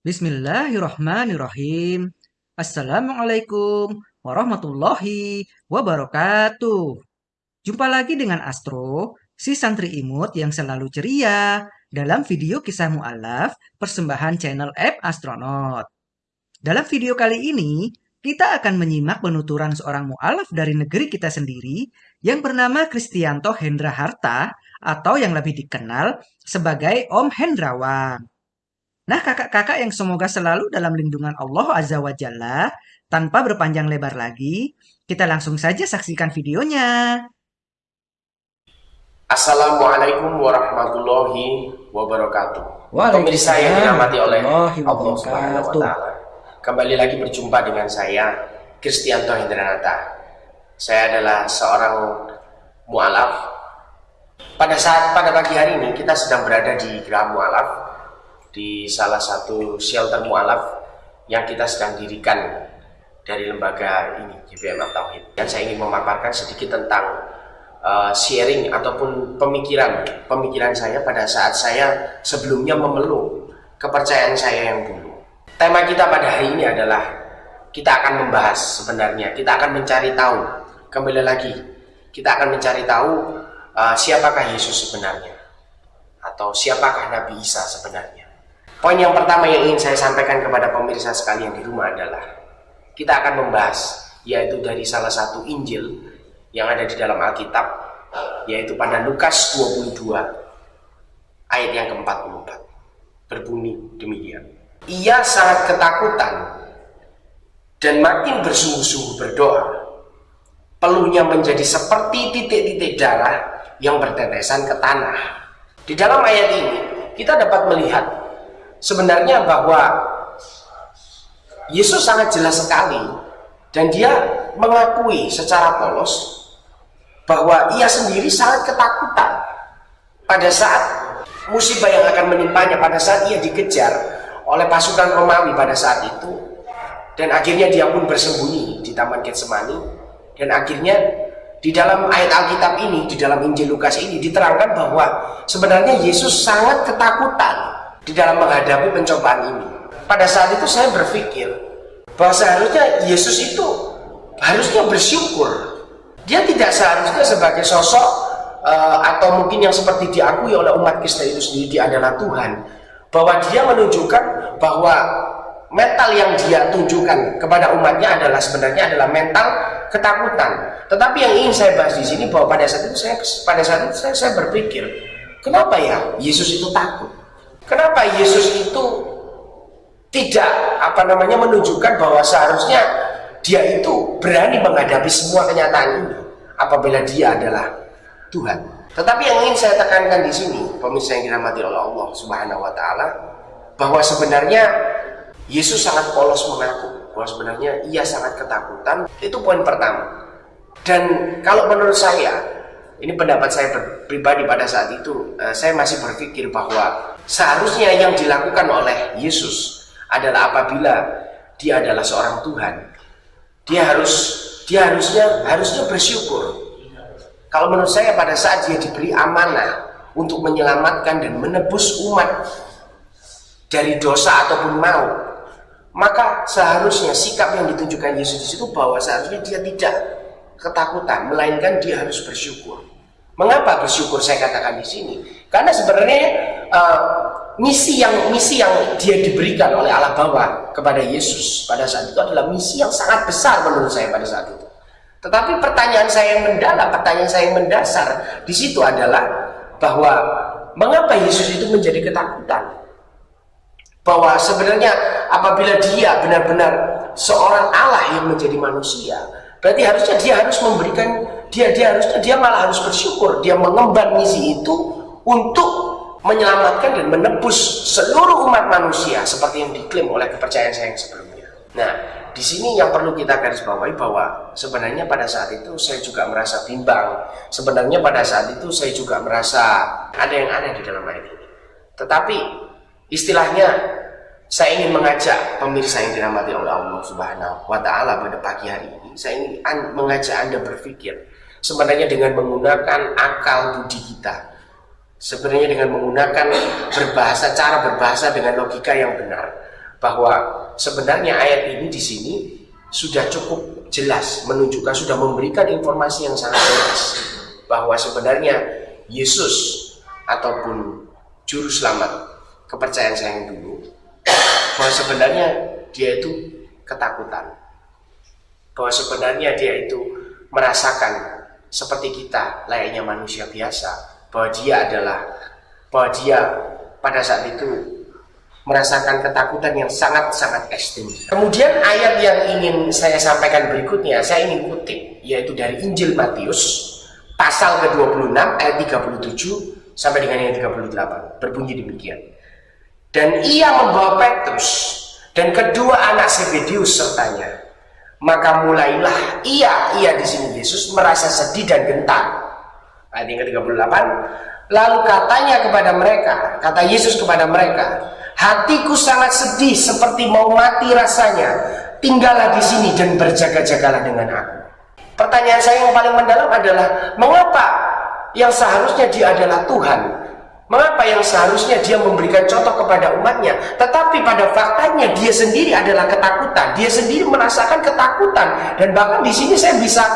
Bismillahirrahmanirrahim. Assalamualaikum warahmatullahi wabarakatuh. Jumpa lagi dengan Astro, si santri imut yang selalu ceria dalam video kisah mu'alaf persembahan channel app Astronaut. Dalam video kali ini, kita akan menyimak penuturan seorang mu'alaf dari negeri kita sendiri yang bernama Kristianto Hendra Harta atau yang lebih dikenal sebagai Om Hendrawan. Nah, kakak-kakak yang semoga selalu dalam lindungan Allah Azza wa Jalla, tanpa berpanjang lebar lagi, kita langsung saja saksikan videonya. Assalamualaikum warahmatullahi wabarakatuh. Pemirsa yang dirahmati oleh Allah Subhanahu wa taala. Kembali lagi berjumpa dengan saya Kristianto Hendranata. Saya adalah seorang mualaf. Pada saat pada pagi hari ini kita sedang berada di Gerah Mualaf di salah satu shelter mualaf yang kita sedang dirikan dari lembaga ini GBM Tauhid. Dan saya ingin memaparkan sedikit tentang uh, sharing ataupun pemikiran pemikiran saya pada saat saya sebelumnya memeluk kepercayaan saya yang dulu. Tema kita pada hari ini adalah kita akan membahas sebenarnya, kita akan mencari tahu kembali lagi, kita akan mencari tahu uh, siapakah Yesus sebenarnya atau siapakah Nabi Isa sebenarnya. Poin yang pertama yang ingin saya sampaikan kepada pemirsa sekalian di rumah adalah kita akan membahas yaitu dari salah satu Injil yang ada di dalam Alkitab yaitu pada Lukas 22 ayat yang ke-44 berbunyi demikian. Ia sangat ketakutan dan makin bersungguh-sungguh berdoa. Peluhnya menjadi seperti titik-titik darah yang bertetesan ke tanah. Di dalam ayat ini kita dapat melihat sebenarnya bahwa Yesus sangat jelas sekali dan dia mengakui secara polos bahwa ia sendiri sangat ketakutan pada saat musibah yang akan menimpanya pada saat ia dikejar oleh pasukan Romawi pada saat itu. Dan akhirnya dia pun bersembunyi di Taman Getsemani. Dan akhirnya di dalam ayat Alkitab ini, di dalam Injil Lukas ini diterangkan bahwa sebenarnya Yesus sangat ketakutan di dalam menghadapi pencobaan ini. Pada saat itu saya berpikir bahwa seharusnya Yesus itu harusnya bersyukur. Dia tidak seharusnya sebagai sosok uh, atau mungkin yang seperti diakui oleh umat Kristen itu sendiri dia adalah Tuhan. Bahwa dia menunjukkan bahwa mental yang dia tunjukkan kepada umatnya adalah sebenarnya adalah mental ketakutan. Tetapi yang ingin saya bahas di sini bahwa pada saat itu saya pada saat itu saya, saya berpikir, kenapa ya Yesus itu takut? Kenapa Yesus itu tidak apa namanya menunjukkan bahwa seharusnya dia itu berani menghadapi semua kenyataan ini apabila dia adalah Tuhan. Tetapi yang ingin saya tekankan di sini, pemirsa yang dirahmati oleh Allah Subhanahu wa taala, bahwa sebenarnya Yesus sangat polos mengaku bahwa sebenarnya ia sangat ketakutan. Itu poin pertama. Dan kalau menurut saya, ini pendapat saya pribadi pada saat itu, eh, saya masih berpikir bahwa seharusnya yang dilakukan oleh Yesus adalah apabila dia adalah seorang Tuhan, dia harus dia harusnya harusnya bersyukur. Kalau menurut saya pada saat dia diberi amanah untuk menyelamatkan dan menebus umat dari dosa ataupun mau, maka seharusnya sikap yang ditunjukkan Yesus di situ bahwa seharusnya dia tidak ketakutan, melainkan dia harus bersyukur. Mengapa bersyukur saya katakan di sini? Karena sebenarnya uh, misi yang misi yang dia diberikan oleh Allah bawa kepada Yesus pada saat itu adalah misi yang sangat besar menurut saya pada saat itu. Tetapi pertanyaan saya yang mendalam, pertanyaan saya yang mendasar di situ adalah bahwa mengapa Yesus itu menjadi ketakutan? Bahwa sebenarnya apabila dia benar-benar seorang Allah yang menjadi manusia, berarti harusnya dia harus memberikan dia dia harusnya dia malah harus bersyukur dia mengemban misi itu untuk menyelamatkan dan menebus seluruh umat manusia seperti yang diklaim oleh kepercayaan saya yang sebelumnya. Nah, di sini yang perlu kita garis bawahi bahwa sebenarnya pada saat itu saya juga merasa bimbang. Sebenarnya pada saat itu saya juga merasa ada yang aneh di dalam ayat ini. Tetapi istilahnya saya ingin mengajak pemirsa yang dirahmati oleh Allah Subhanahu wa taala pada pagi hari ini, saya ingin mengajak Anda berpikir sebenarnya dengan menggunakan akal budi kita sebenarnya dengan menggunakan berbahasa cara berbahasa dengan logika yang benar bahwa sebenarnya ayat ini di sini sudah cukup jelas menunjukkan sudah memberikan informasi yang sangat jelas bahwa sebenarnya Yesus ataupun juru selamat kepercayaan saya yang dulu bahwa sebenarnya dia itu ketakutan. Bahwa sebenarnya dia itu merasakan seperti kita layaknya manusia biasa bahwa dia adalah bahwa dia pada saat itu merasakan ketakutan yang sangat-sangat ekstrim. Kemudian ayat yang ingin saya sampaikan berikutnya, saya ingin kutip, yaitu dari Injil Matius, pasal ke-26, ayat 37, sampai dengan yang 38. Berbunyi demikian. Dan ia membawa Petrus dan kedua anak Sebedius sertanya. Maka mulailah ia, ia di sini Yesus merasa sedih dan gentar. Ayat yang ke-38. Lalu katanya kepada mereka, kata Yesus kepada mereka, Hatiku sangat sedih seperti mau mati rasanya. Tinggallah di sini dan berjaga-jagalah dengan aku. Pertanyaan saya yang paling mendalam adalah mengapa yang seharusnya dia adalah Tuhan Mengapa yang seharusnya dia memberikan contoh kepada umatnya Tetapi pada faktanya dia sendiri adalah ketakutan Dia sendiri merasakan ketakutan Dan bahkan di sini saya bisa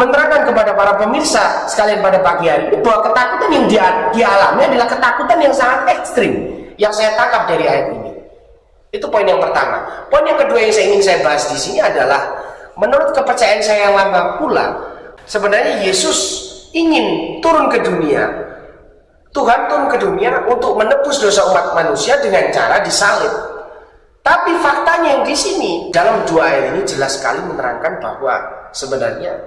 menerangkan kepada para pemirsa Sekalian pada pagi hari ini Bahwa ketakutan yang dia, dia alami adalah ketakutan yang sangat ekstrim yang saya tangkap dari ayat ini. Itu poin yang pertama. Poin yang kedua yang saya ingin saya bahas di sini adalah menurut kepercayaan saya yang lama pula, sebenarnya Yesus ingin turun ke dunia. Tuhan turun ke dunia untuk menebus dosa umat manusia dengan cara disalib. Tapi faktanya yang di sini dalam dua ayat ini jelas sekali menerangkan bahwa sebenarnya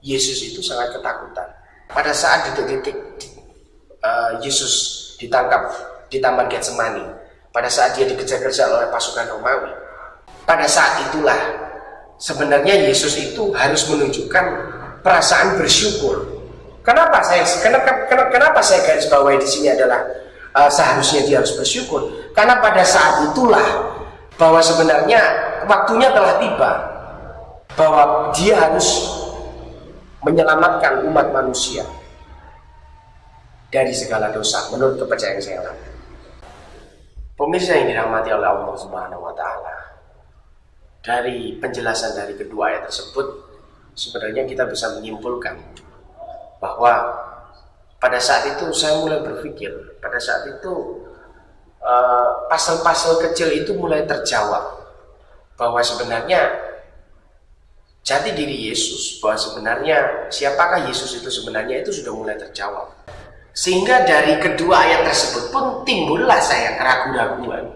Yesus itu sangat ketakutan. Pada saat detik-detik uh, Yesus ditangkap di Taman Getsemani pada saat dia dikejar-kejar oleh pasukan Romawi. Pada saat itulah sebenarnya Yesus itu harus menunjukkan perasaan bersyukur. Kenapa saya kenapa, kenapa saya garis bawahi di sini adalah uh, seharusnya dia harus bersyukur? Karena pada saat itulah bahwa sebenarnya waktunya telah tiba bahwa dia harus menyelamatkan umat manusia dari segala dosa menurut kepercayaan saya Pemirsa yang dirahmati oleh Allah Subhanahu wa taala. Dari penjelasan dari kedua ayat tersebut sebenarnya kita bisa menyimpulkan bahwa pada saat itu saya mulai berpikir, pada saat itu eh, pasal-pasal uh, kecil itu mulai terjawab bahwa sebenarnya jati diri Yesus bahwa sebenarnya siapakah Yesus itu sebenarnya itu sudah mulai terjawab sehingga dari kedua ayat tersebut pun timbullah saya keraguan-raguan.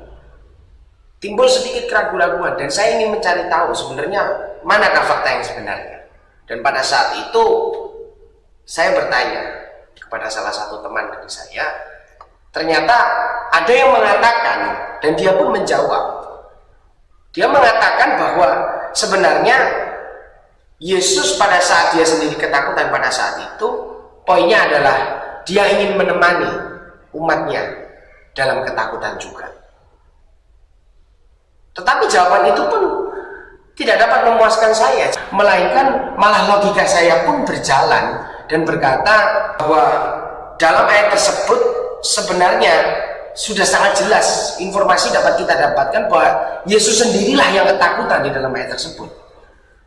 Timbul sedikit keraguan-raguan dan saya ingin mencari tahu sebenarnya manakah fakta yang sebenarnya. Dan pada saat itu saya bertanya kepada salah satu teman dari saya, ternyata ada yang mengatakan dan dia pun menjawab. Dia mengatakan bahwa sebenarnya Yesus pada saat dia sendiri ketakutan pada saat itu, poinnya adalah dia ingin menemani umatnya dalam ketakutan juga. Tetapi jawaban itu pun tidak dapat memuaskan saya, melainkan malah logika saya pun berjalan dan berkata bahwa dalam ayat tersebut sebenarnya sudah sangat jelas informasi dapat kita dapatkan bahwa Yesus sendirilah yang ketakutan di dalam ayat tersebut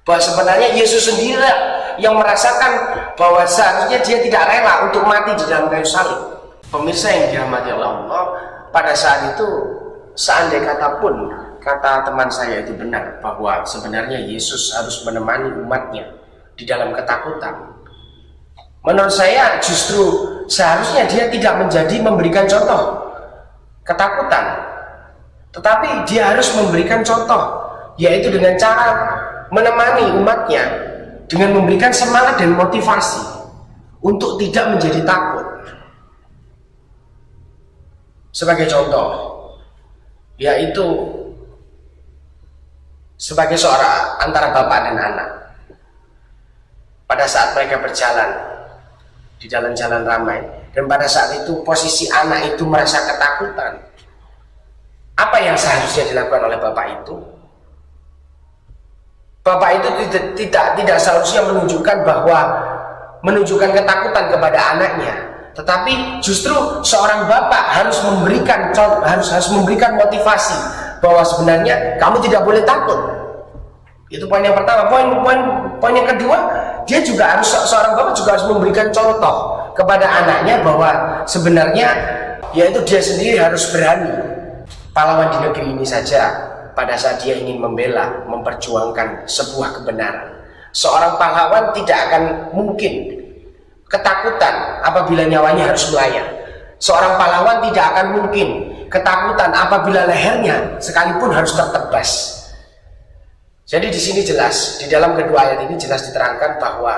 bahwa sebenarnya Yesus sendiri yang merasakan bahwa seharusnya dia tidak rela untuk mati di dalam kayu salib. Pemirsa yang dirahmati Allah pada saat itu seandai kata pun kata teman saya itu benar bahwa sebenarnya Yesus harus menemani umatnya di dalam ketakutan. Menurut saya justru seharusnya dia tidak menjadi memberikan contoh ketakutan. Tetapi dia harus memberikan contoh yaitu dengan cara menemani umatnya dengan memberikan semangat dan motivasi untuk tidak menjadi takut. Sebagai contoh, yaitu sebagai seorang antara bapak dan anak. Pada saat mereka berjalan di jalan-jalan ramai, dan pada saat itu posisi anak itu merasa ketakutan. Apa yang seharusnya dilakukan oleh bapak itu? Bapak itu tidak tidak tidak seharusnya menunjukkan bahwa menunjukkan ketakutan kepada anaknya, tetapi justru seorang bapak harus memberikan harus harus memberikan motivasi, bahwa sebenarnya kamu tidak boleh takut. Itu poin yang pertama. Poin poin poin yang kedua, dia juga harus seorang bapak juga harus memberikan contoh kepada anaknya bahwa sebenarnya yaitu dia sendiri harus berani pahlawan di negeri ini saja pada saat dia ingin membela, memperjuangkan sebuah kebenaran. Seorang pahlawan tidak akan mungkin ketakutan apabila nyawanya harus melayang. Seorang pahlawan tidak akan mungkin ketakutan apabila lehernya sekalipun harus tertebas. Jadi di sini jelas, di dalam kedua ayat ini jelas diterangkan bahwa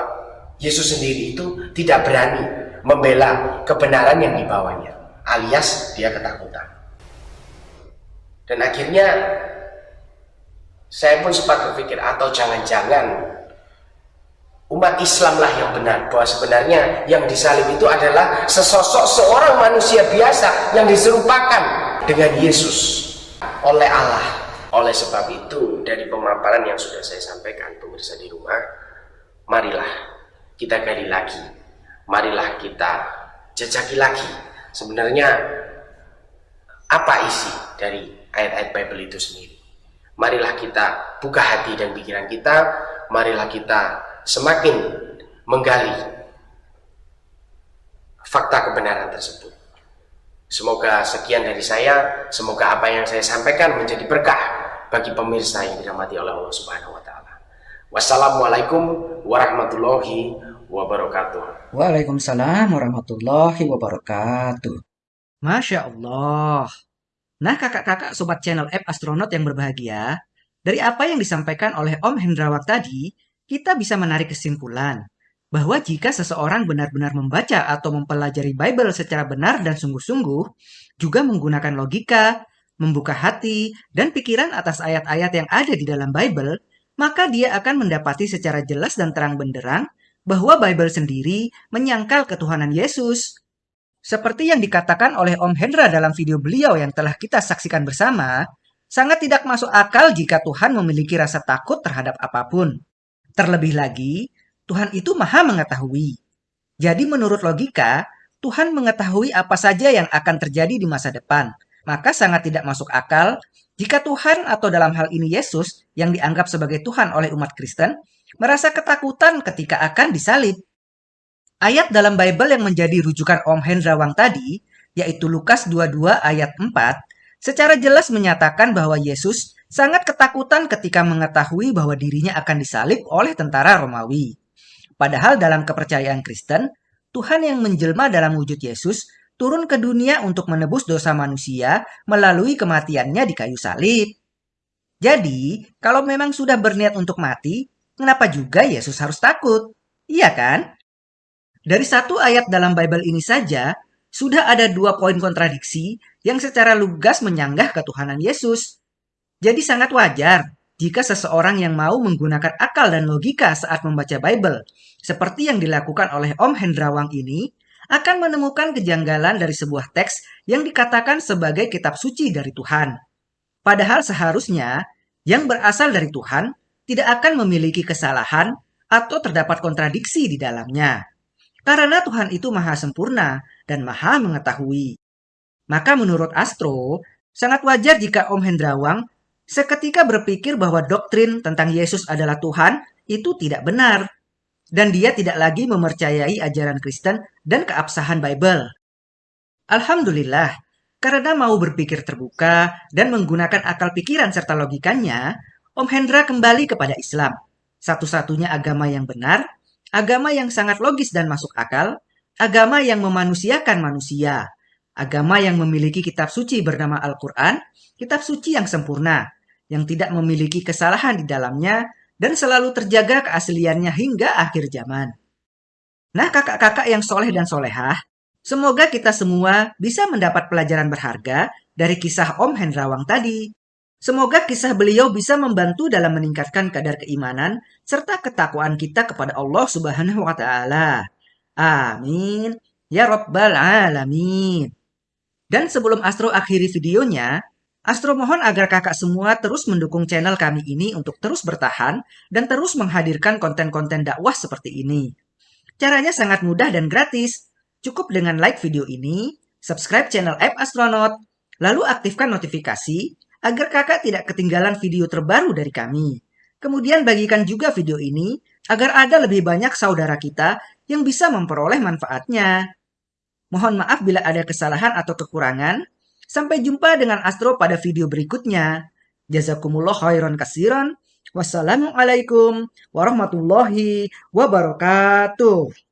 Yesus sendiri itu tidak berani membela kebenaran yang dibawanya, alias dia ketakutan. Dan akhirnya saya pun sempat berpikir atau jangan-jangan umat Islamlah yang benar bahwa sebenarnya yang disalib itu adalah sesosok seorang manusia biasa yang diserupakan dengan Yesus oleh Allah. Oleh sebab itu dari pemaparan yang sudah saya sampaikan pemirsa di rumah marilah kita gali lagi. Marilah kita jajaki lagi. Sebenarnya apa isi dari ayat-ayat Bible itu sendiri marilah kita buka hati dan pikiran kita marilah kita semakin menggali fakta kebenaran tersebut. Semoga sekian dari saya, semoga apa yang saya sampaikan menjadi berkah bagi pemirsa yang dirahmati oleh Allah Subhanahu wa taala. Wassalamualaikum warahmatullahi wabarakatuh. Waalaikumsalam warahmatullahi wabarakatuh. Masya Allah. Nah kakak-kakak sobat channel App Astronaut yang berbahagia, dari apa yang disampaikan oleh Om Hendrawat tadi, kita bisa menarik kesimpulan bahwa jika seseorang benar-benar membaca atau mempelajari Bible secara benar dan sungguh-sungguh, juga menggunakan logika, membuka hati, dan pikiran atas ayat-ayat yang ada di dalam Bible, maka dia akan mendapati secara jelas dan terang benderang bahwa Bible sendiri menyangkal ketuhanan Yesus. Seperti yang dikatakan oleh Om Hendra dalam video beliau yang telah kita saksikan bersama, sangat tidak masuk akal jika Tuhan memiliki rasa takut terhadap apa pun. Terlebih lagi, Tuhan itu maha mengetahui. Jadi menurut logika, Tuhan mengetahui apa saja yang akan terjadi di masa depan. Maka sangat tidak masuk akal jika Tuhan atau dalam hal ini Yesus yang dianggap sebagai Tuhan oleh umat Kristen merasa ketakutan ketika akan disalib. Ayat dalam Bible yang menjadi rujukan Om Hendrawang tadi, yaitu Lukas 22 ayat 4, secara jelas menyatakan bahwa Yesus sangat ketakutan ketika mengetahui bahwa dirinya akan disalib oleh tentara Romawi. Padahal dalam kepercayaan Kristen, Tuhan yang menjelma dalam wujud Yesus turun ke dunia untuk menebus dosa manusia melalui kematiannya di kayu salib. Jadi, kalau memang sudah berniat untuk mati, kenapa juga Yesus harus takut? Iya kan? Dari satu ayat dalam Bible ini saja, sudah ada dua poin kontradiksi yang secara lugas menyanggah ketuhanan Yesus. Jadi sangat wajar jika seseorang yang mau menggunakan akal dan logika saat membaca Bible, seperti yang dilakukan oleh Om Hendrawang ini, akan menemukan kejanggalan dari sebuah teks yang dikatakan sebagai kitab suci dari Tuhan. Padahal seharusnya yang berasal dari Tuhan tidak akan memiliki kesalahan atau terdapat kontradiksi di dalamnya. Karena Tuhan itu maha sempurna dan maha mengetahui. Maka menurut Astro, sangat wajar jika Om Hendrawang seketika berpikir bahwa doktrin tentang Yesus adalah Tuhan itu tidak benar. Dan dia tidak lagi mempercayai ajaran Kristen dan keabsahan Bible. Alhamdulillah, karena mau berpikir terbuka dan menggunakan akal pikiran serta logikanya, Om Hendra kembali kepada Islam. Satu-satunya agama yang benar, agama yang sangat logis dan masuk akal, agama yang memanusiakan manusia, agama yang memiliki kitab suci bernama Al-Quran, kitab suci yang sempurna, yang tidak memiliki kesalahan di dalamnya dan selalu terjaga keasliannya hingga akhir zaman. Nah kakak-kakak yang soleh dan solehah, semoga kita semua bisa mendapat pelajaran berharga dari kisah Om Hendrawang tadi. Semoga kisah beliau bisa membantu dalam meningkatkan kadar keimanan serta ketakwaan kita kepada Allah Subhanahu wa taala. Amin. Ya Rabbal Alamin. Dan sebelum Astro akhiri videonya, Astro mohon agar kakak semua terus mendukung channel kami ini untuk terus bertahan dan terus menghadirkan konten-konten dakwah seperti ini. Caranya sangat mudah dan gratis. Cukup dengan like video ini, subscribe channel App Astronaut, lalu aktifkan notifikasi agar kakak tidak ketinggalan video terbaru dari kami. Kemudian bagikan juga video ini agar ada lebih banyak saudara kita yang bisa memperoleh manfaatnya. Mohon maaf bila ada kesalahan atau kekurangan. Sampai jumpa dengan Astro pada video berikutnya. Jazakumullah khairan kasiran. Wassalamualaikum warahmatullahi wabarakatuh.